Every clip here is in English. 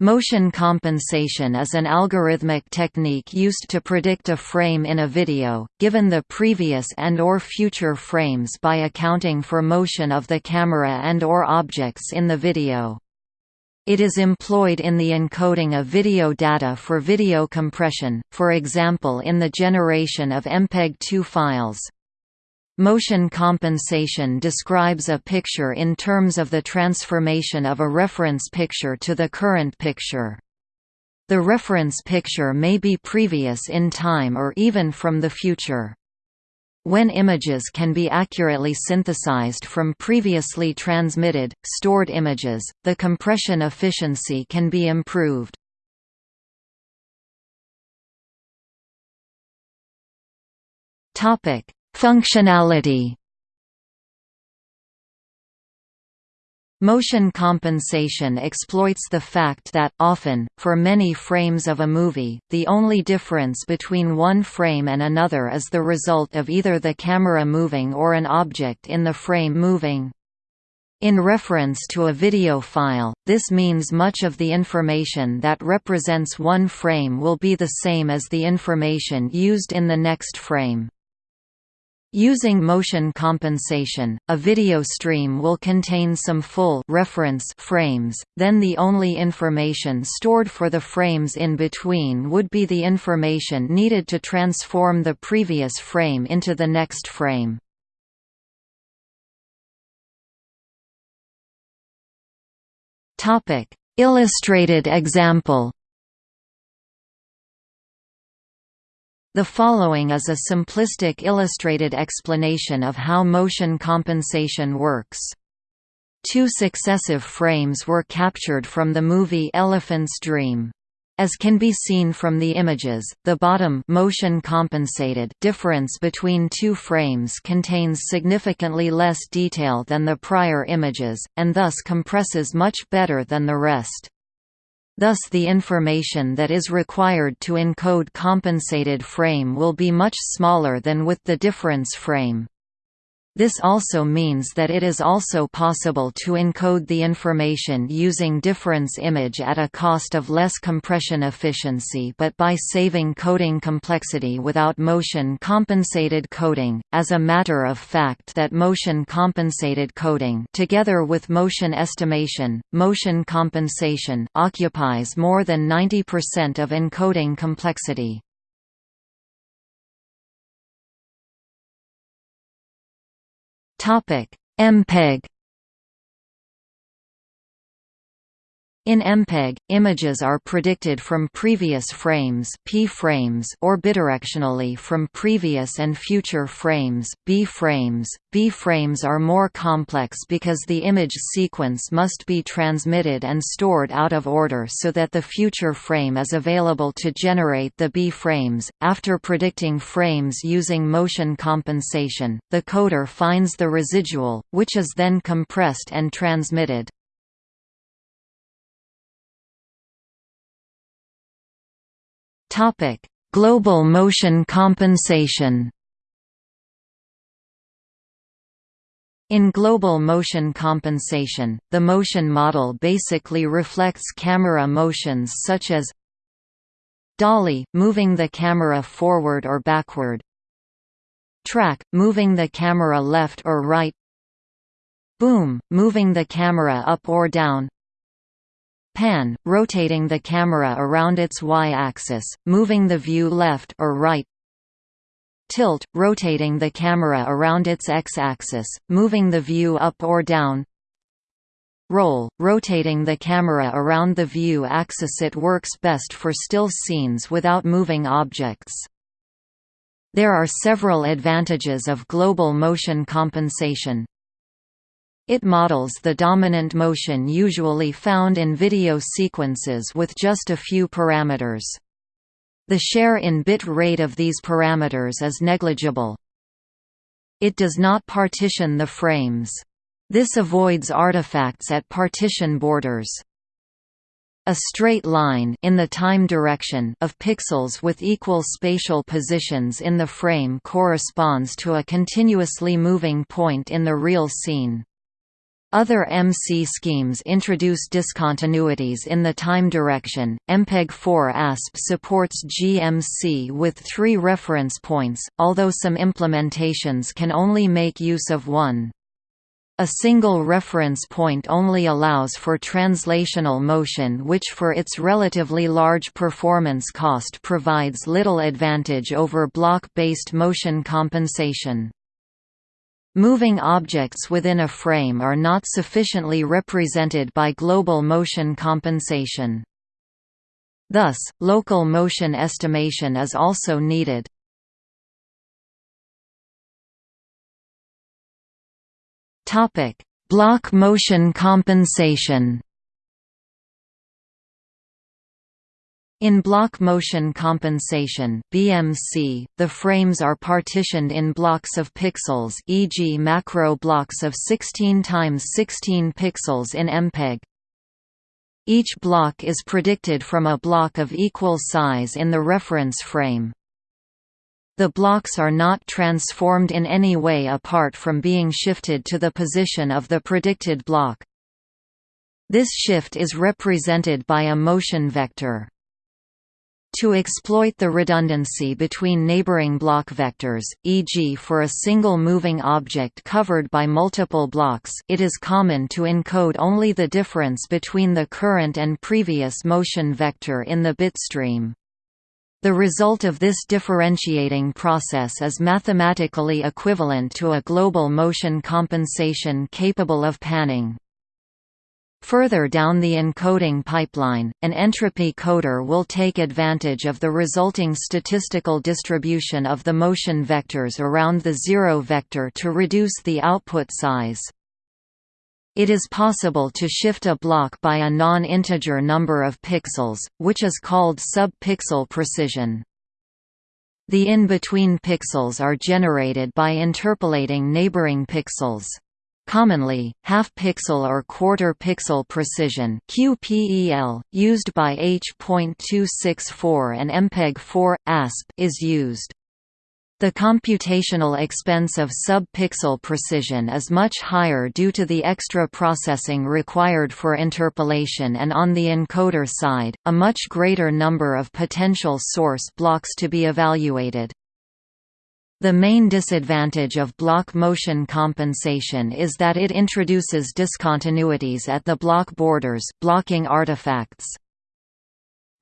Motion compensation is an algorithmic technique used to predict a frame in a video, given the previous and or future frames by accounting for motion of the camera and or objects in the video. It is employed in the encoding of video data for video compression, for example in the generation of MPEG-2 files. Motion compensation describes a picture in terms of the transformation of a reference picture to the current picture. The reference picture may be previous in time or even from the future. When images can be accurately synthesized from previously transmitted, stored images, the compression efficiency can be improved. Topic: Functionality Motion compensation exploits the fact that, often, for many frames of a movie, the only difference between one frame and another is the result of either the camera moving or an object in the frame moving. In reference to a video file, this means much of the information that represents one frame will be the same as the information used in the next frame. Using motion compensation, a video stream will contain some full reference frames, then the only information stored for the frames in between would be the information needed to transform the previous frame into the next frame. Illustrated example The following is a simplistic illustrated explanation of how motion compensation works. Two successive frames were captured from the movie Elephant's Dream. As can be seen from the images, the bottom motion compensated difference between two frames contains significantly less detail than the prior images, and thus compresses much better than the rest. Thus the information that is required to encode compensated frame will be much smaller than with the difference frame. This also means that it is also possible to encode the information using difference image at a cost of less compression efficiency but by saving coding complexity without motion compensated coding. As a matter of fact that motion compensated coding together with motion estimation, motion compensation occupies more than 90% of encoding complexity. Topic: MPEG In MPEG, images are predicted from previous frames, P frames or bidirectionally from previous and future frames, B frames. B frames are more complex because the image sequence must be transmitted and stored out of order so that the future frame is available to generate the B frames. After predicting frames using motion compensation, the coder finds the residual, which is then compressed and transmitted. Topic: Global motion compensation. In global motion compensation, the motion model basically reflects camera motions such as dolly, moving the camera forward or backward track, moving the camera left or right boom, moving the camera up or down pan, rotating the camera around its y-axis, moving the view left or right. Tilt, rotating the camera around its x-axis, moving the view up or down. Roll, rotating the camera around the view axis. It works best for still scenes without moving objects. There are several advantages of global motion compensation, it models the dominant motion usually found in video sequences with just a few parameters. The share in bit rate of these parameters is negligible. It does not partition the frames. This avoids artifacts at partition borders. A straight line in the time direction of pixels with equal spatial positions in the frame corresponds to a continuously moving point in the real scene. Other MC schemes introduce discontinuities in the time direction. MPEG-4 ASP supports GMC with three reference points, although some implementations can only make use of one. A single reference point only allows for translational motion which for its relatively large performance cost provides little advantage over block-based motion compensation. Moving objects within a frame are not sufficiently represented by global motion compensation. Thus, local motion estimation is also needed. Block motion compensation In block motion compensation (BMC), the frames are partitioned in blocks of pixels, e.g., macro blocks of 16 times 16 pixels in MPEG. Each block is predicted from a block of equal size in the reference frame. The blocks are not transformed in any way apart from being shifted to the position of the predicted block. This shift is represented by a motion vector. To exploit the redundancy between neighboring block vectors, e.g. for a single moving object covered by multiple blocks it is common to encode only the difference between the current and previous motion vector in the bitstream. The result of this differentiating process is mathematically equivalent to a global motion compensation capable of panning. Further down the encoding pipeline, an entropy coder will take advantage of the resulting statistical distribution of the motion vectors around the zero vector to reduce the output size. It is possible to shift a block by a non-integer number of pixels, which is called sub-pixel precision. The in-between pixels are generated by interpolating neighboring pixels. Commonly, half-pixel or quarter-pixel precision QPEL, used by H.264 and MPEG-4, ASP is used. The computational expense of sub-pixel precision is much higher due to the extra processing required for interpolation and on the encoder side, a much greater number of potential source blocks to be evaluated. The main disadvantage of block motion compensation is that it introduces discontinuities at the block borders blocking artifacts.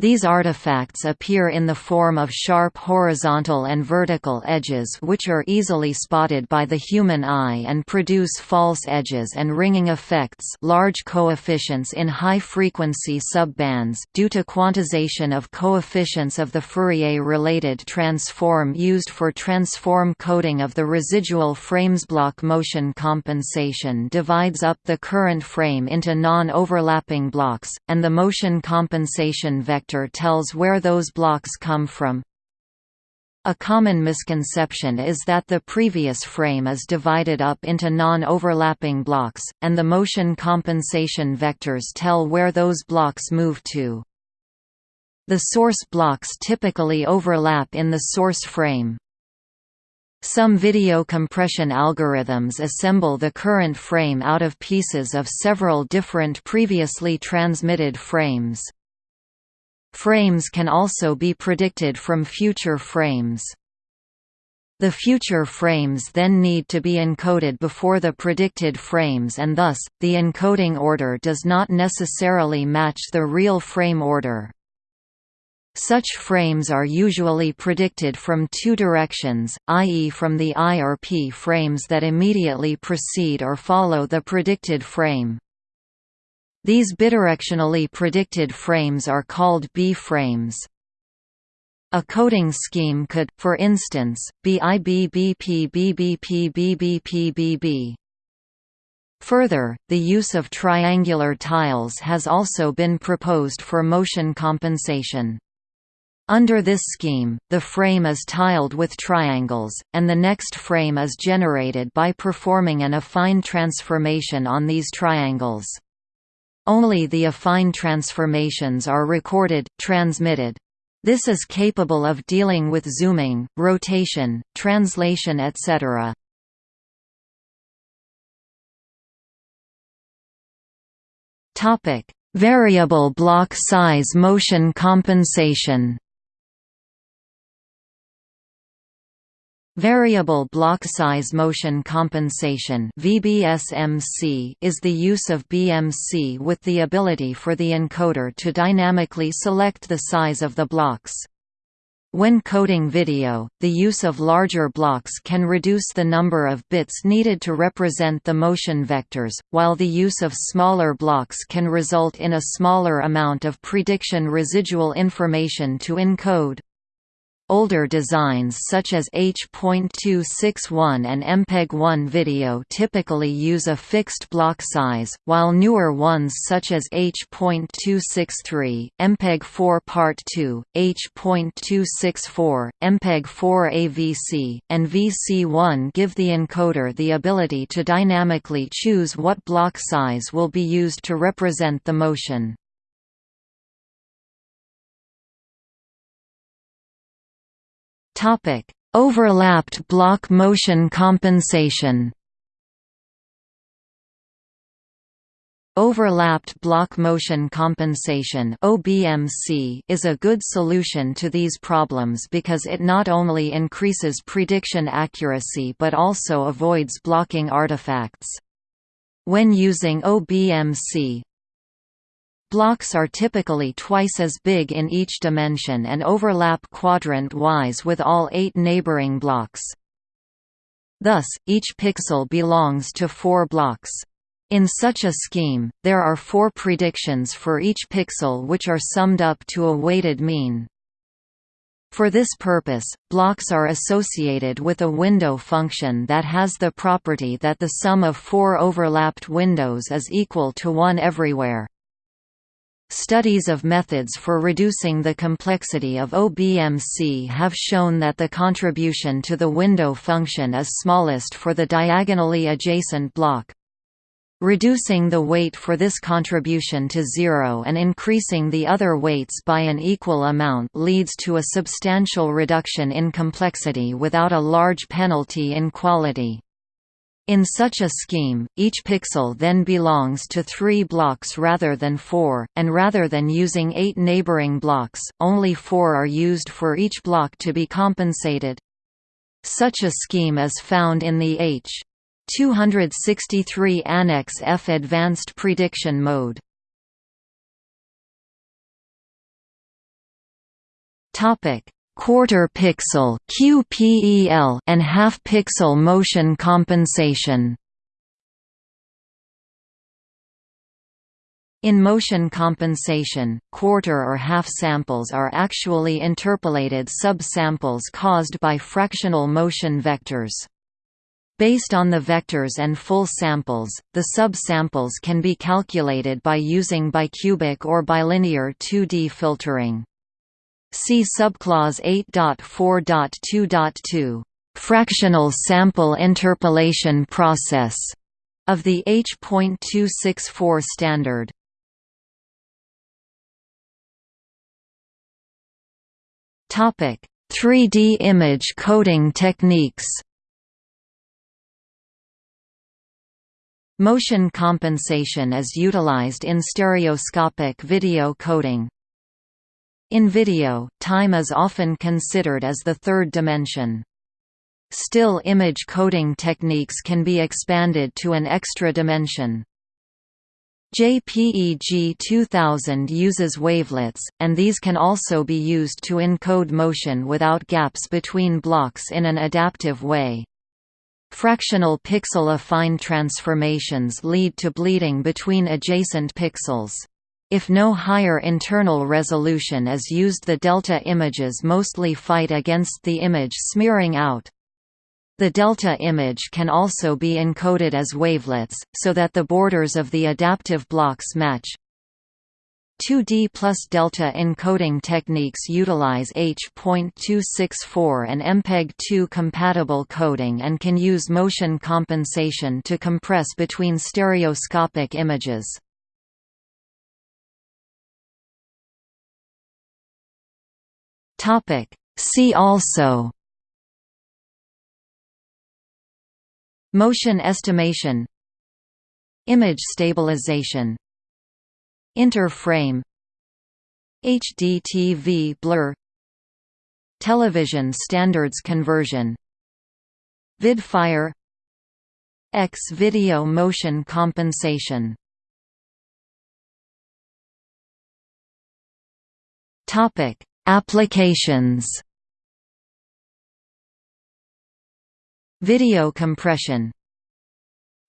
These artifacts appear in the form of sharp horizontal and vertical edges which are easily spotted by the human eye and produce false edges and ringing effects large coefficients in high-frequency subbands due to quantization of coefficients of the Fourier-related transform used for transform coding of the residual frames. Block motion compensation divides up the current frame into non-overlapping blocks, and the motion compensation vector tells where those blocks come from. A common misconception is that the previous frame is divided up into non-overlapping blocks, and the motion compensation vectors tell where those blocks move to. The source blocks typically overlap in the source frame. Some video compression algorithms assemble the current frame out of pieces of several different previously transmitted frames. Frames can also be predicted from future frames. The future frames then need to be encoded before the predicted frames and thus, the encoding order does not necessarily match the real frame order. Such frames are usually predicted from two directions, i.e. from the I or P frames that immediately precede or follow the predicted frame. These bidirectionally predicted frames are called B-frames. A coding scheme could, for instance, be IBBP-BBP-BBP-BB. Further, the use of triangular tiles has also been proposed for motion compensation. Under this scheme, the frame is tiled with triangles, and the next frame is generated by performing an affine transformation on these triangles. Only the affine transformations are recorded, transmitted. This is capable of dealing with zooming, rotation, translation etc. Variable block size motion compensation. Variable block size motion compensation (VBSMC) is the use of BMC with the ability for the encoder to dynamically select the size of the blocks. When coding video, the use of larger blocks can reduce the number of bits needed to represent the motion vectors, while the use of smaller blocks can result in a smaller amount of prediction residual information to encode. Older designs such as H.261 and MPEG-1 video typically use a fixed block size, while newer ones such as H.263, MPEG-4 Part 2, H.264, MPEG-4 AVC, and VC1 give the encoder the ability to dynamically choose what block size will be used to represent the motion. Topic: Overlapped block motion compensation. Overlapped block motion compensation (OBMC) is a good solution to these problems because it not only increases prediction accuracy but also avoids blocking artifacts. When using OBMC, Blocks are typically twice as big in each dimension and overlap quadrant-wise with all eight neighboring blocks. Thus, each pixel belongs to four blocks. In such a scheme, there are four predictions for each pixel which are summed up to a weighted mean. For this purpose, blocks are associated with a window function that has the property that the sum of four overlapped windows is equal to 1 everywhere. Studies of methods for reducing the complexity of OBMC have shown that the contribution to the window function is smallest for the diagonally adjacent block. Reducing the weight for this contribution to zero and increasing the other weights by an equal amount leads to a substantial reduction in complexity without a large penalty in quality. In such a scheme, each pixel then belongs to three blocks rather than four, and rather than using eight neighboring blocks, only four are used for each block to be compensated. Such a scheme is found in the H. 263 Annex F Advanced Prediction Mode. Topic: quarter pixel QPEL and half pixel motion compensation. In motion compensation, quarter or half samples are actually interpolated subsamples caused by fractional motion vectors. Based on the vectors and full samples, the subsamples can be calculated by using bicubic or bilinear 2D filtering. See subclause 8.4.2.2, fractional sample interpolation process of the H.264 standard. Topic: 3D image coding techniques. Motion compensation is utilized in stereoscopic video coding, in video, time is often considered as the third dimension. Still image coding techniques can be expanded to an extra dimension. JPEG 2000 uses wavelets, and these can also be used to encode motion without gaps between blocks in an adaptive way. Fractional pixel affine transformations lead to bleeding between adjacent pixels. If no higher internal resolution is used the delta images mostly fight against the image smearing out. The delta image can also be encoded as wavelets, so that the borders of the adaptive blocks match. 2D plus delta encoding techniques utilize H.264 and MPEG-2 compatible coding and can use motion compensation to compress between stereoscopic images. Topic. See also. Motion estimation. Image stabilization. Interframe HDTV blur. Television standards conversion. Vidfire X-video motion compensation. Topic: Applications. Video compression.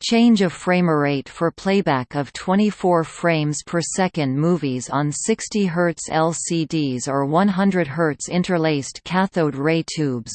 Change of framerate for playback of 24 frames per second movies on 60 Hz LCDs or 100 Hz interlaced cathode ray tubes.